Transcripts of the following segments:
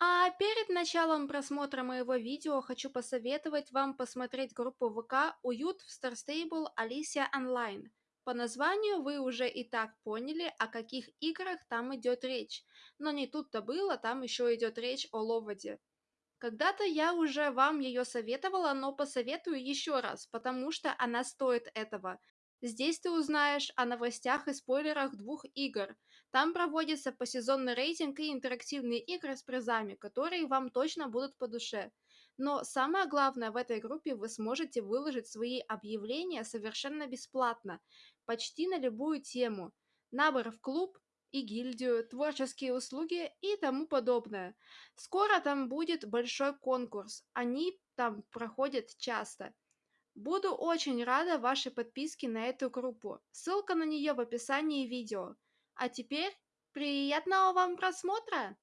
А перед началом просмотра моего видео хочу посоветовать вам посмотреть группу ВК «Уют в Star Stable Alicia Online». По названию вы уже и так поняли, о каких играх там идет речь. Но не тут-то было, там еще идет речь о Ловоде. Когда-то я уже вам ее советовала, но посоветую еще раз, потому что она стоит этого. Здесь ты узнаешь о новостях и спойлерах двух игр. Там проводится посезонный рейтинг и интерактивные игры с призами, которые вам точно будут по душе. Но самое главное, в этой группе вы сможете выложить свои объявления совершенно бесплатно, почти на любую тему. Набор в клуб и гильдию, творческие услуги и тому подобное. Скоро там будет большой конкурс, они там проходят часто. Буду очень рада вашей подписке на эту группу. Ссылка на нее в описании видео. А теперь приятного вам просмотра!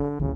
Mm-hmm.